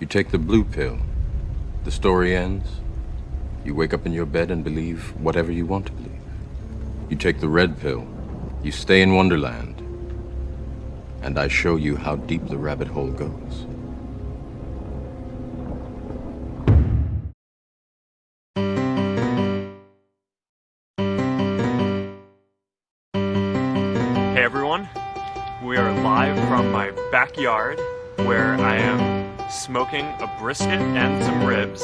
You take the blue pill. The story ends. You wake up in your bed and believe whatever you want to believe. You take the red pill. You stay in Wonderland. And I show you how deep the rabbit hole goes. Hey everyone, we are live from my backyard where I am smoking a brisket and some ribs